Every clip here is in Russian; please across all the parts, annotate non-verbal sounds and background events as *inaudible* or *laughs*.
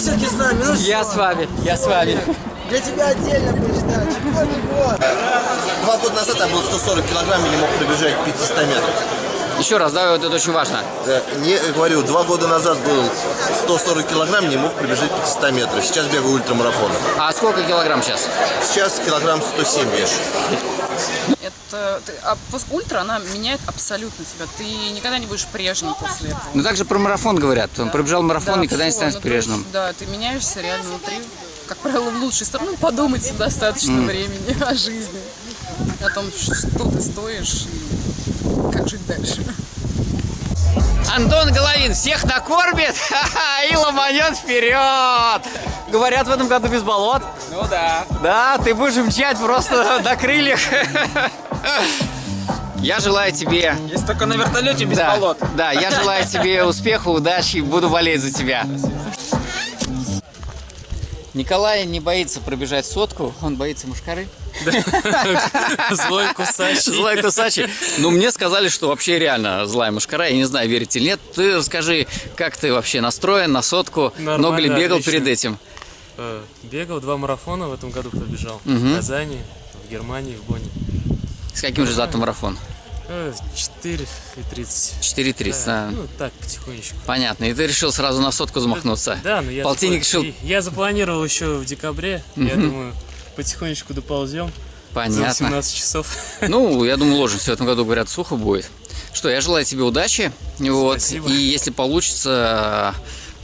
все-таки с нами, ну Я что? с вами, я с вами. Для тебя отдельно. Четвертый год. Два года назад я был 140 килограмм и не мог пробежать 500 метров. Еще раз, да, вот это очень важно. Э, Не, говорю, два года назад был 140 килограмм, не мог пробежать 500 метров. Сейчас бегаю ультрамарафон. А сколько килограмм сейчас? Сейчас килограмм 107 вешу. Это ты- а ультра она меняет абсолютно тебя. Ты никогда не будешь прежним после этого. Ну так же про марафон говорят. Он пробежал марафон, Да, никогда не всё, станет ну, есть, прежним. Да, ты меняешься реально внутри. Как правило, в лучшую сторону. Ну, подумать достаточно времени *laughs* о жизни. О том, что ты стоишь и как жить дальше. Антон Головин всех накормит *laughs* ха-ха, и ломанет вперед. Говорят, в этом году без болот. Ну да. Да, ты будешь мчать просто *laughs* на крыльях. Я желаю тебе... Если только на вертолете без Да, болот. да, я желаю тебе успеха, удачи, буду болеть за тебя. Николай не боится пробежать сотку, он боится мушкары. *laughs* Злой кусач. Злая кусачи. Ну, мне сказали, что вообще реально злая мушкара. Я не знаю, верите или нет. Ты расскажи, как ты вообще настроен на сотку? Нормально, Много ли бегал отлично. перед этим? Э, Бегал два марафона в этом году пробежал. Мгм. В Казани, в Германии, в Бонне. С каким результатом марафон? Э, 4 и 30. 4.30. Да, а, Ну, так, потихонечку. Понятно. И ты решил сразу на сотку замахнуться? Да, но я, Полтинник запла- решил... я запланировал еще в декабре. Я думаю, потихонечку доползем. За Понятно. 18 часов. Ну, я думаю, ложимся. В этом году, говорят, сухо будет. Что, я желаю тебе удачи. Вот. Спасибо. И если получится,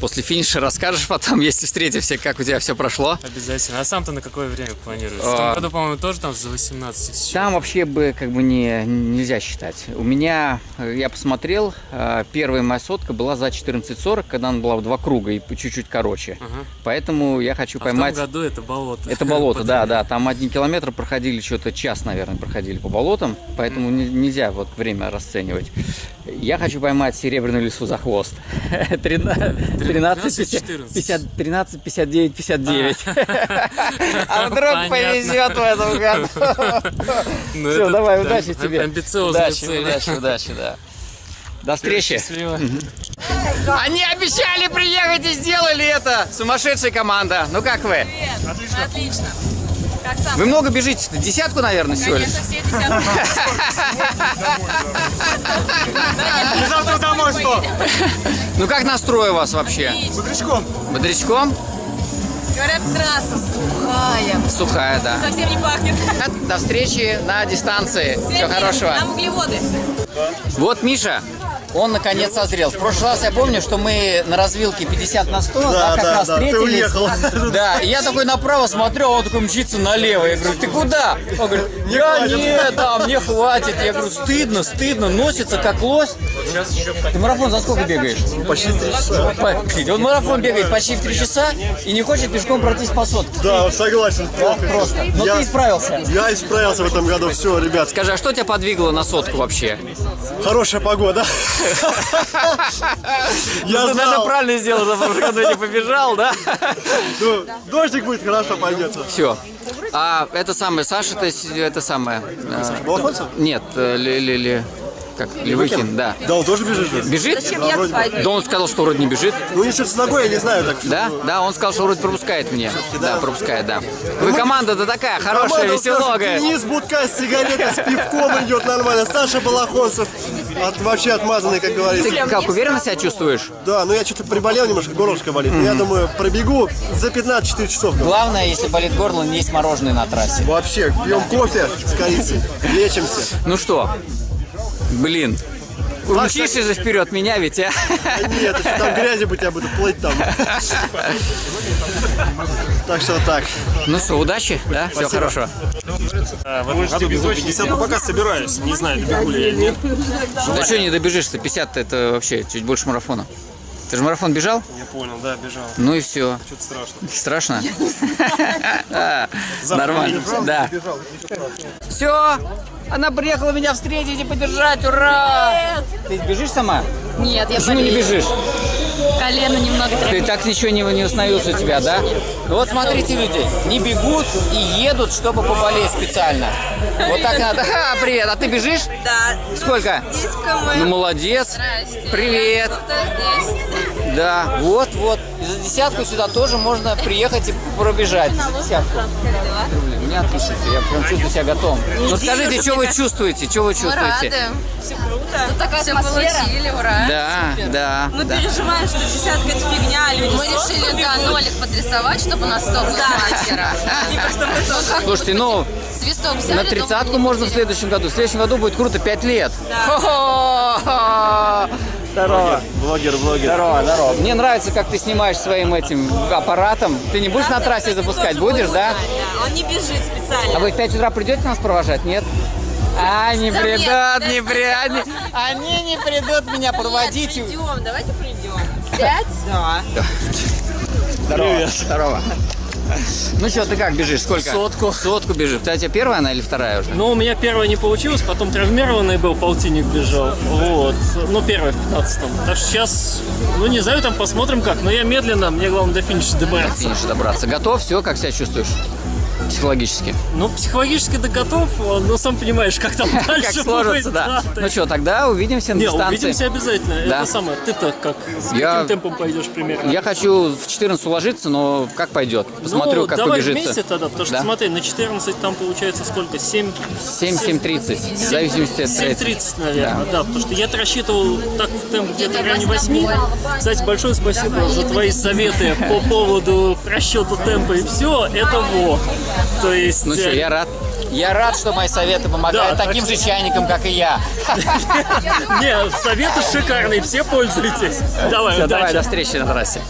после финиша расскажешь потом, *laughs* если встретимся, как у тебя все прошло. Обязательно. А сам-то на какое время планируешь? В А. том году, по-моему, тоже там за 18 тысяч. Там вообще бы как бы не, нельзя считать. У меня, э, я посмотрел, э, первая моя сотка была за 14.40, когда она была в два круга и чуть-чуть короче. Ага. Поэтому я хочу А поймать... в том году это болото. Это болото, *laughs* да, да. Там один километр проходили, что-то час, наверное, проходили по болотам, поэтому не- нельзя вот время расценивать. Я хочу поймать серебряную лису за хвост. 13, 50, 50, 13, 59, 59. А вдруг повезет в этом году. *laughs* Ну, Все, давай, да, удачи тебе. Амбициозные Удачи, цели. удачи, удачи, да. До встречи. Счастливо. Они обещали приехать и сделали это. Сумасшедшая команда. Ну как вы? Отлично. Сам? Вы много бежите? Десятку, наверное, всего лишь? Конечно, все десятки. Завтра домой что? Ну как настрой у вас вообще? Бодрячком. Бодрячком? Говорят, трасса сухая. Сухая, да. Совсем не пахнет. До встречи на дистанции. Всего хорошего. Там углеводы. Вот Миша, он наконец созрел. В прошлый раз я помню, что мы на развилке 50 на 100, да, как да, раз да, ты встретились. уехал. Да, и я такой направо смотрю, а он такой мчится налево. Я говорю, ты куда? Он говорит, я нет, да, мне хватит. Я говорю, стыдно, стыдно, носится как лось. Ты марафон за сколько бегаешь? Почти 3 часа. По- Он марафон бегает почти в 3 часа и не хочет пешком пройтись по сотке. Да, согласен. Просто. Но Я- ты исправился. Я исправился в этом году. Все, ребят, Скажи, а что тебя подвигло на сотку вообще? хорошая погода. Я Ну, ты, наверное, знал. правильно сделал, году не побежал, да? Ну, Дождик будет, хорошо пойдется. Все. А это самое, Саша, это самое... э, нет, э, ли, ли, ли- как, Левыкин, да. Да, он тоже бежит же. Бежит? Да, вроде бы. Да он сказал, что вроде не бежит. Ну, ничего с ногой, я не знаю так. Да? Да, он сказал, что вроде пропускает мне. Да, пропускает, да. Вы команда-то такая хорошая, Команда, веселогая. Денис Будка с сигаретой, с пивком идет нормально. Саша Балахонцев от- вообще отмазанный, как говорится. Ты как, уверенно себя чувствуешь? Да, ну я что-то приболел немножко, горлышко болит. Но я думаю, пробегу за 15-4 часов. Главное, если болит горло, не есть мороженое на трассе. Вообще, пьем кофе с корицей, лечимся. Ну что? Блин. Умчишься же вперед меня ведь, а? Нет, если там грязи быть, я буду плыть там. Так что так. Ну что, удачи, да? Все хорошо. А, в этом году бегу 50, ну пока собираюсь. Не знаю, добегу ли я или нет. Да что не добежишь-то? 50 это вообще чуть больше марафона. Ты же марафон бежал? Я понял, да, бежал. Ну и все. Что-то страшно. Страшно? *laughs* Нормально. Да. Все. Она приехала меня встретить и поддержать. Ура! Ты бежишь сама? Нет, я Почему не болею. бежишь? Колено немного Ты так ничего не, не установился у тебя, да? Ну Вот смотрите, люди, не бегут и едут, чтобы поболеть специально. Вот так надо. Ха, привет, а ты бежишь? Да. Сколько? 10 км. Ну, молодец. Привет. Кто здесь? Да, вот, вот. И за десятку сюда тоже можно приехать и пробежать. За десятку. Мне отлично, я прям чувствую себя готовым. Ну скажите, что вы чувствуете? Что вы Мы чувствуете? рады. Все круто. Тут такая Все получили, ура. Да, да, Мы да. переживаем, что десятка это фигня, а люди Мы решили, да, нолик подрисовать, чтобы у нас топ был мастера. *laughs* Тоже. Слушайте, ну, на тридцатку можно в следующем году. В следующем году будет круто, 5 лет. Хо-хо! Здорово. Блогер, блогер. Здорово, здорово. Мне нравится, как ты снимаешь своим этим аппаратом. Ты не будешь на трассе запускать, будешь, да? Да, он не бежит специально. А вы в 5 утра придете нас провожать, нет? А, не Да придут, нет, не придут. Они, они не придут меня проводить. Придем, давайте придем. Пять? Да. Здорово. Здорово. Ну что, ты как бежишь? Сколько? Сотку. Сотку бежишь. У тебя первая она или вторая уже? Ну, у меня первая не получилось, потом травмированный был, полтинник бежал. Вот. Ну, первая в 15-м. Так что сейчас, ну, не знаю, там посмотрим как. Но я медленно, мне главное до финиша добраться. Финиша добраться. Готов? Все, как себя чувствуешь? Психологически. Ну, психологически ты готов, но сам понимаешь, как там *laughs* дальше Как сложится, да. Ну что, тогда увидимся на дистанции. увидимся обязательно. Это самое. Ты-то как? С каким темпом пойдешь примерно? Я хочу в 14 уложиться, но как пойдет? Посмотрю, ну, как давай побежится. вместе тогда, потому что смотри, на 14 там получается сколько? 7... 7-7.30, в зависимости от третьего. 7.30, наверное, да. потому что я-то рассчитывал так в темп где-то в районе 8. Кстати, большое спасибо за твои советы по поводу расчета темпа и все. Это во. То есть... Ну что, я рад. Я рад, что мои советы помогают Да, таким так же чайникам, как и я. *laughs* Не, советы шикарные, все пользуйтесь. Давай, давай, до встречи на трассе.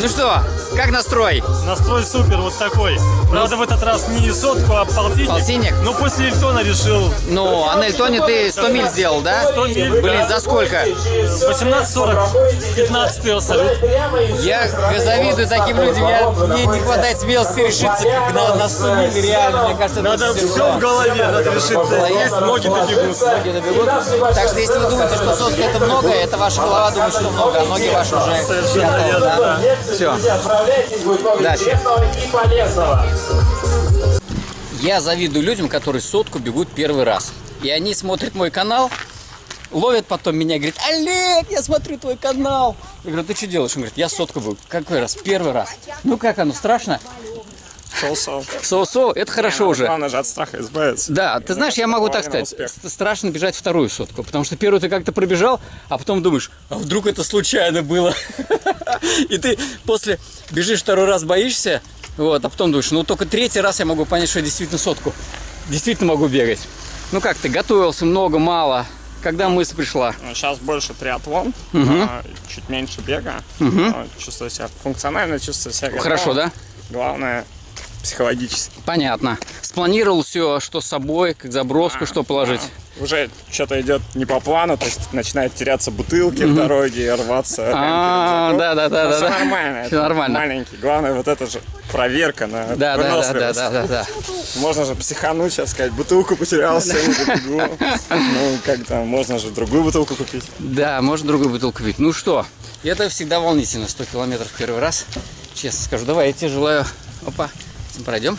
Ну что, как настрой? Настрой супер, вот такой. Правда, в этот раз не сотку, а полтинник. Полтинник? Но после Эльтона решил Ну, а на Эльтоне ты 100 миль сделал, да? 100 миль, Блин, да. за сколько? 18.40, 15 абсолют. Я завидую таким людям, я, мне не хватает смелости решиться на, на 100 миль, реально, мне кажется, Надо все тяжело. в голове, надо решиться. Здесь ноги добегутся. Ноги добегут. Так что если вы думаете, что сотка это много, это ваша голова думает, что много, а ноги ваши уже Совершенно верно, да? Все. Удачи. Я завидую людям, которые сотку бегут первый раз. И они смотрят мой канал, ловят потом меня и говорят, Олег, я смотрю твой канал. Я говорю, ты что делаешь? Он говорит, я сотку был. Какой раз? Первый раз. Ну как оно, страшно? Шел-шел. Соу-соу, это хорошо уже. Главное же от страха избавиться. Да, ты знаешь, я могу так сказать, страшно бежать вторую сотку, потому что первую ты как-то пробежал, а потом думаешь, а вдруг это случайно было? *laughs* И ты после бежишь второй раз, боишься, вот, а потом думаешь, ну только третий раз я могу понять, что я действительно сотку, действительно могу бегать. Ну как ты, готовился много, мало? Когда мысль пришла? Сейчас больше триатлон, а, чуть меньше бега. Но Чувствую себя функционально, чувствую себя готовым. Хорошо, да? Главное, психологически. Понятно. Спланировал все, что с собой, как заброску, что положить. Уже что-то идет не по плану, то есть начинают теряться бутылки в дороге, рваться. А, да, да, да, да, да. нормально. Это нормально. Маленький. Главное, вот это же проверка на Да, да, да, да, да, да, да. Можно же психануть, сейчас сказать, бутылку потерял, сегодня добегу. Ну, как там, можно же другую бутылку купить. Да, можно другую бутылку пить. Ну что, это всегда волнительно, 100 километров первый раз. Честно скажу, давай, я тебе желаю... Опа, пройдем.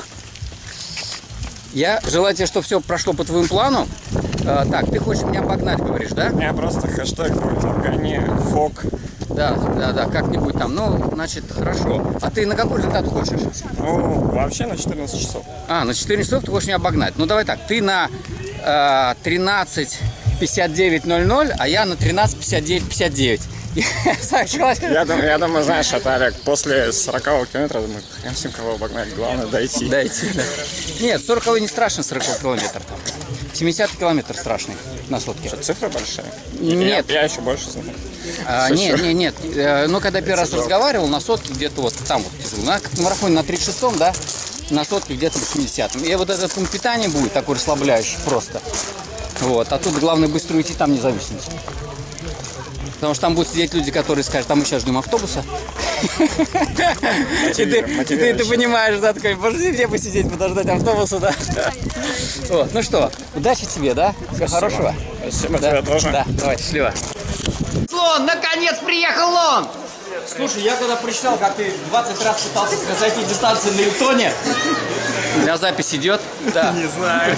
Я желаю тебе, чтобы все прошло по твоему плану. А, так, ты хочешь меня обогнать, говоришь, да? Меня просто хэштег будет «Обгони фок». Да, да, да, как-нибудь там. Ну, значит, хорошо. А ты на какой результат хочешь? Ну, вообще на 14 часов. А, на 4 часов ты хочешь меня обогнать. Ну, давай так, ты на э, 13.59.00, а я на 13.59.59. Я, дум- я думаю, знаешь, это, Олег, после 40 километра, думаю, хрен ним кого обогнать, главное дойти. Дайте, да. Нет, 40 не страшно, 40 километр там. 70 километр страшный на сотке. Цифры большие? Нет. Я, я еще больше знаю. А, нет, нет, нет. Э, Ну, когда первый раз разговаривал, на сотке где-то вот там вот, сижу. на, марафоне на 36-м, да, на сотке где-то 80-м. И вот этот пункт питания будет такой расслабляющий просто. Вот, а тут главное быстро уйти, там не зависнуть. Потому что там будут сидеть люди, которые скажут, а мы сейчас ждем автобуса. И ты, понимаешь, да, такой, боже, где посидеть, подождать автобуса, да. Вот, ну что, удачи тебе, да? Всего хорошего. Спасибо Да, тебе тоже. Да, давай, счастливо. Слон, наконец приехал он! Слушай, я когда прочитал, как ты 20 раз пытался зайти дистанцию на Илтоне. Для запись идет? Да. *laughs* Не знаю.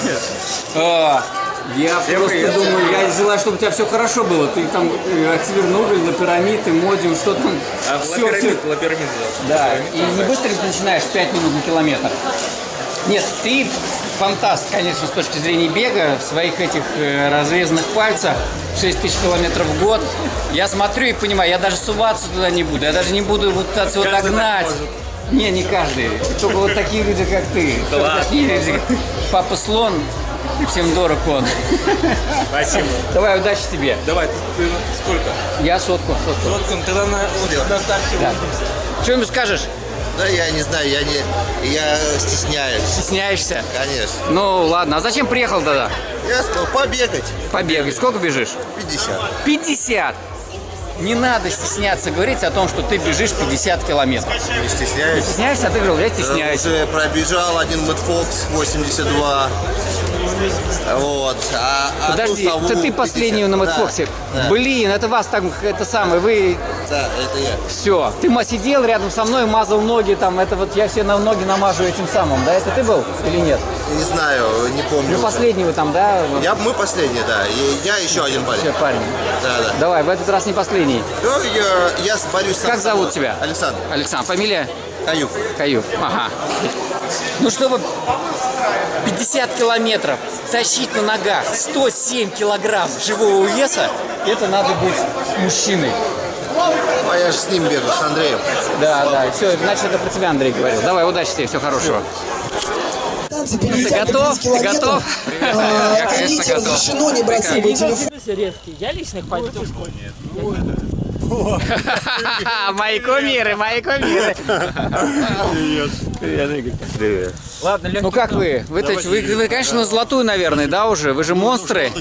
А, Я просто думаю, я желаю, чтобы у тебя все хорошо было. Ты там э, Октябрь на пирамид, Модиум, что там. Все, Лапирамид, Да, и не быстро ты начинаешь 5 минут на километр. Нет, ты фантаст, конечно, с точки зрения бега, в своих этих э, разрезанных пальцах, 6 тысяч километров в год. Я смотрю и понимаю, я даже суваться туда не буду, я даже не буду вот пытаться его догнать. Не, не каждый. Только вот такие люди, как ты. Такие люди. Папа слон, всем дорог он. Спасибо. Давай, удачи тебе. Давай, ты сколько? Я сотку, сотку. Сотку, ну, тогда на, на старте Да. Что-нибудь скажешь? Да я не знаю, я не... Я стесняюсь, Стесняешься? конечно. Ну ладно, а зачем приехал тогда? Я сказал, побегать. Побегай. Сколько бежишь? 50. 50. Не надо стесняться говорить о том, что ты бежишь 50 километров. Не стесняюсь. Стесняешься, а ты говорил, я стесняюсь. Уже пробежал один Мэтфокс 82. Вот. А, а Подожди, сову это ты последний 50. на Да, Мэтфоксе. Да, Блин, это вас там, это самое, вы да, это я. все. Ты сидел рядом со мной, мазал ноги там, это вот я все на ноги намажу этим самым, да? Это ты был или нет? Не знаю, не помню. Ну последний вы там, да? Я, мы последние, да. И я еще один парень. Все, парень. Да, да. Давай, в этот раз не последний. Ну, я, я борюсь сам Как зовут собой. тебя? Александр. Александр, фамилия? Каюк. Каюк. Ага. Ну, чтобы 50 километров тащить на ногах 107 килограмм живого веса, это надо быть мужчиной. А я же с ним бегаю, с Андреем. Да, да. Все, значит, это про тебя Андрей говорил. Давай, удачи тебе, всего хорошего. Танцы Ты 50 на готов? 50 Ты готов? А, Я, конечно, готов. разрешено не брать с собой телефон. резкий. Я лично пойду. *laughs* Мои кумиры, мои кумиры. *laughs* *laughs* Привет. Ладно, Ну как вы? Вы, то есть- вы, вы, конечно, на золотую, наверное, да, уже? Вы же монстры.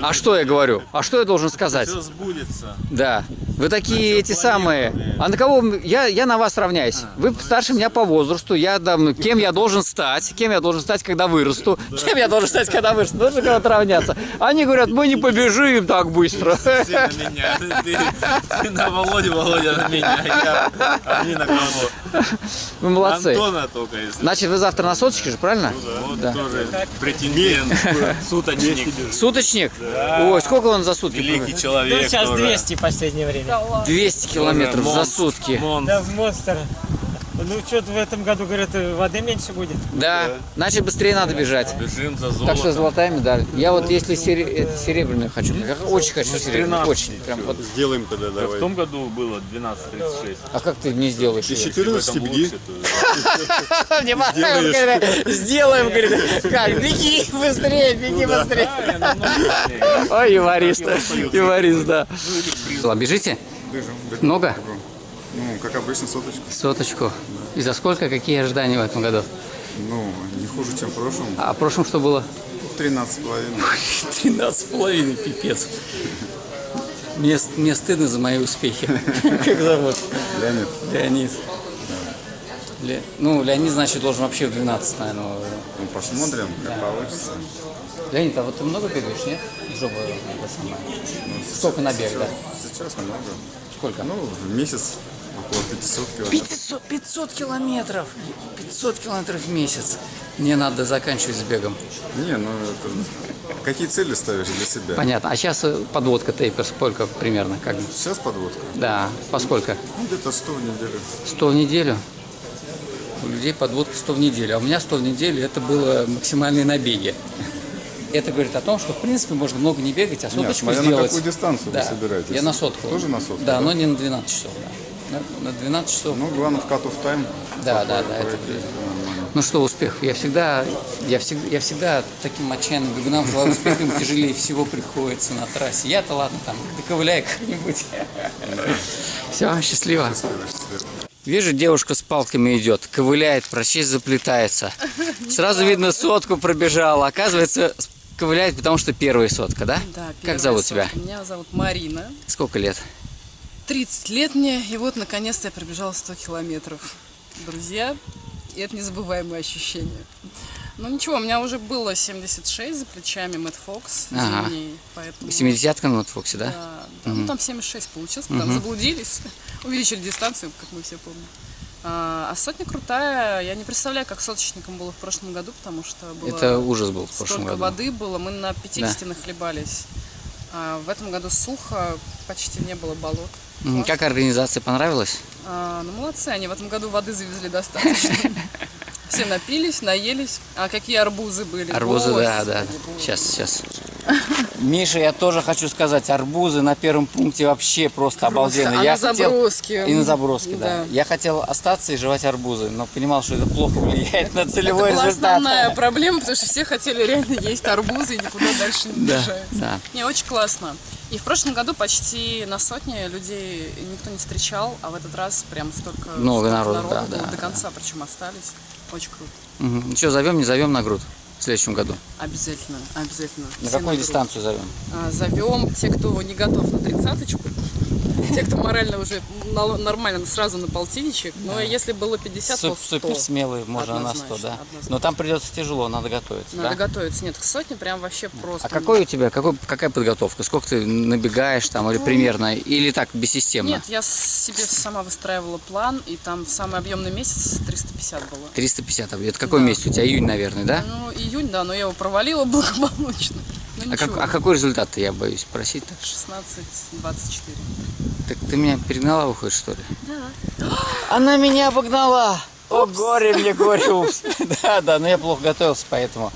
А что я говорю? А что я должен сказать? сбудется. Да. Вы такие эти самые. А на кого я, я на вас равняюсь? Вы старше меня по возрасту. Я там, кем я должен стать? Кем я должен стать, когда вырасту? Кем я должен стать, когда вырасту? Нужно кого-то равняться. Они говорят, мы не побежим так быстро. Ты на меня. Ты, ты на Володю, Володя на меня. Я, а не на кого. Вы молодцы. Антона только если. Значит, вы завтра на соточке же, правильно? Вот Да. тоже претендент, суточник. Суточник? Ой, сколько он за сутки? Великий человек. Сейчас тоже. 200 в последнее время. 200 километров за сутки. Да, монстр. Ну, что-то в этом году, говорят, воды меньше будет. Да, значит быстрее надо бежать. Бежим за Так что золотая медаль. Я вот если сере- серебряную хочу, я очень хочу серебряную, очень. Прям вот. Сделаем тогда, В давай. том году было 12.36. А как ты не сделаешь? Её? 14 беги. *laughs* Мне понравилось, когда сделаем, говорит, как, беги быстрее, беги быстрее. Ой, юморист, юморист, да. Ладно, бежите? Бежим. Много? Ну, как обычно, соточку. Соточку. И за сколько? Какие ожидания в этом году? Ну, не хуже, чем в прошлом. А в прошлом что было? 13 с половиной. *laughs* 13 с половиной, пипец. Мне, мне стыдно за мои успехи. *laughs* Как зовут? Леонид. Леонид. Ле- Ну, Леонид, значит, должен вообще в 12, наверное. Ну, посмотрим, как получится. Леонид, а вот ты много бегаешь, нет? Жопа, это самое. Сколько набег, да? Сейчас немного. Сколько? Ну, в месяц около 500 километров. 500, 500 километров! 500 километров в месяц. Мне надо заканчивать с бегом. Не, ну, это... Какие цели ставишь для себя? Понятно. А сейчас подводка тейпер сколько примерно? Как? Сейчас подводка. Да, поскольку? Ну, где-то 100 в неделю. 100 в неделю? У людей подводка 100 в неделю. А у меня 100 в неделю это было максимальные набеги. Это говорит о том, что в принципе можно много не бегать, а Нет, соточку на сделать. какую дистанцию да. вы собираетесь. Я на сотку. Тоже на сотку? Да, но не на 12 часов. Да. На, на 12 часов. Ну, главное, в cut-off time. Да, да, да, это. Ну что, успех. Я всегда, я всегда, я всегда таким отчаянным бегунам желаю успеха, им тяжелее всего приходится на трассе. Я-то ладно, там, доковыляю как-нибудь. *laughs* Все, счастливо. Вижу, девушка с палками идет, ковыляет, прочесть заплетается. Сразу видно, сотку пробежала. Оказывается, ковыляет, потому что первая сотка, да? Да, Как зовут сотка. тебя? Меня зовут Марина. Сколько лет? 30 лет мне, и вот наконец-то я пробежала 100 километров. Друзья, и это незабываемые ощущения. Ну ничего, у меня уже было 76 за плечами Мэтт Фокс Ага. зимний, поэтому... 70-ка на Фоксе, да? Да, да, ну там 76 получилось, потом заблудились, *laughs* увеличили дистанцию, как мы все помним. А, а сотня крутая. Я не представляю, как соточникам было в прошлом году, потому что было Это ужас был в прошлом году. воды было. Мы на 50 нахлебались. А в этом году сухо, почти не было болот. Как организация понравилась? А, ну, молодцы, они в этом году воды завезли достаточно. *laughs* Все напились, наелись. А какие арбузы были? Арбузы, да, да. Сейчас, сейчас. Миша, я тоже хочу сказать, арбузы на первом пункте вообще просто обалденные. а я на заброске? И на заброске, да. Да. Я хотел остаться и жевать арбузы, но понимал, что это плохо влияет на целевой Это результат. основная проблема, потому что все хотели реально есть арбузы и никуда дальше не Да, бежать. да. Не, очень классно. И в прошлом году почти на сотне людей никто не встречал, а в этот раз прям столько, Много столько народу, да, было, да, до да. конца причем остались. Очень круто. Мгм. Ну что, зовем, не зовем на грудь в следующем году? Обязательно, обязательно. На Все какую грудь. дистанцию зовем? А, Зовем те, кто не готов на тридцаточку, те, кто морально уже нормально сразу на полтинничек. Но если было 50, то Суп- 100. Супер смелый, можно на 100, Однозначно, да. однозначно. Но там придется тяжело, надо готовиться, Надо да? готовиться. Нет, к сотне прям вообще просто. А какой у тебя, какой, какая подготовка? Сколько ты набегаешь там или примерно? Или так, бессистемно? Ну, Нет, я себе сама выстраивала план, и там самый объемный месяц 350 было. 350, это какой Да. месяц у тебя? Июнь, наверное, да? Ну, июнь, да, но я его провалила благополучно. Ну, А, как- а какой результат-то, я боюсь просить? Так, 16-24. так ты меня перегнала, выходит, что ли? Да. *gasps* Она меня обогнала! О, горе мне, горе, упс. *laughs* Да, да, но я плохо готовился, поэтому...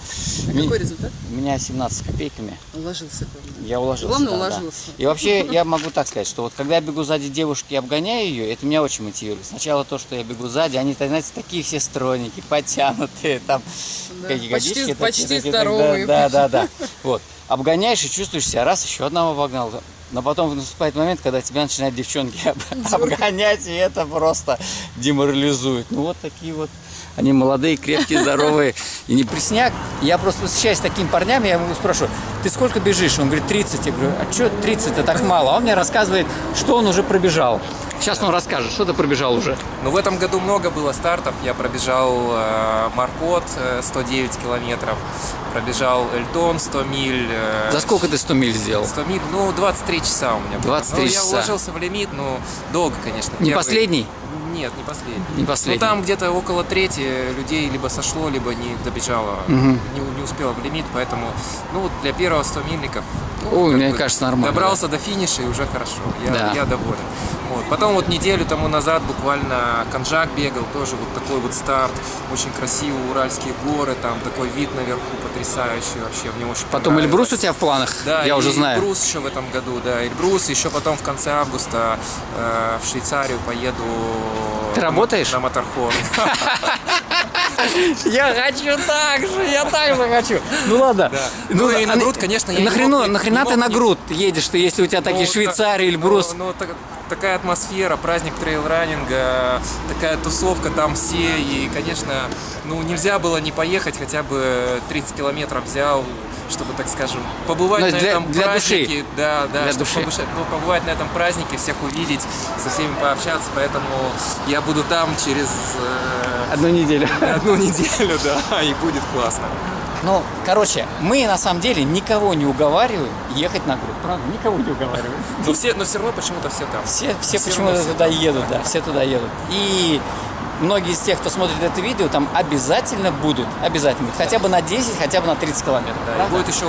Ми- Какой результат? У меня 17 копейками. Уложился, главное. Я уложился. Главное, да, да. уложился. И вообще, я могу так сказать, что вот когда я бегу сзади девушки и обгоняю ее, это меня очень мотивирует. Сначала то, что я бегу сзади, они, знаете, такие все стройненькие, *laughs* потянутые, там, Да, какие почти- здоровые. Да, да, да, да. *laughs* Вот. Обгоняешь и чувствуешь себя, раз, еще одного обогнал. Но потом наступает момент, когда тебя начинают девчонки *laughs* об- обгонять, и это просто деморализует. Ну вот такие вот они молодые, крепкие, здоровые. И не пресняк. Я просто восхищаюсь такими парнями, я ему спрашиваю, ты сколько бежишь? Он говорит, 30. Я говорю, а что 30? Это так мало. А он мне рассказывает, что он уже пробежал. Сейчас он расскажет, что ты пробежал уже. Ну, в этом году много было стартов. Я пробежал э, Маркот э, 109 километров, пробежал Эльтон 100 миль. э, За сколько ты 100 миль сделал? 100 миль, ну, 23 часа у меня было. 23 ну, часа. я уложился в лимит, ну, долго, конечно. Не Первый- последний? Нет, не последний. Не последний. Ну, там где-то около трети людей либо сошло, либо не добежало, Мгм. не, не успело в лимит, поэтому, ну, вот для первого 100 мильников Ой, как мне бы кажется, нормально. Добрался до финиша и уже хорошо. Я, Да. я доволен. Вот. Потом вот неделю тому назад буквально Конжак бегал, тоже вот такой вот старт. Очень красивый, Уральские горы, там такой вид наверху потрясающий вообще. Мне очень Потом. Эльбрус у тебя в планах? Да, я уже знаю. Эльбрус еще в этом году, да, Эльбрус. Еще потом в конце августа э, в Швейцарию поеду. Ты работаешь? На Моторхон. *laughs* Я хочу так же, я так же хочу. Ну ладно. Да. Ну и на грудь, конечно, я не Нахрена, нахрена ты на грудь едешь, ты, если у тебя такие Ну, Швейцарии, Эльбрус? Ну, ну, такая атмосфера, праздник трейл-раннинга, такая тусовка, там все. И, конечно, ну нельзя было не поехать, хотя бы 30 километров взял, чтобы, так скажем, побывать Ну, на для- этом для празднике. души. Да, да, Для чтобы души. ну, побывать на этом празднике, всех увидеть, со всеми пообщаться. Поэтому я буду там через э, Одну неделю. *laughs* одну неделю, да, и будет классно. Ну, короче, мы на самом деле никого не уговариваем ехать на грудь, правда? Никого не уговариваем. Но все, но все равно почему-то все там. Все, все, Все почему-то все туда там. едут, да, все туда едут. И многие из тех, кто смотрит это видео, там обязательно будут, обязательно, хотя бы на 10, хотя бы на 30 километров. Да, и будет еще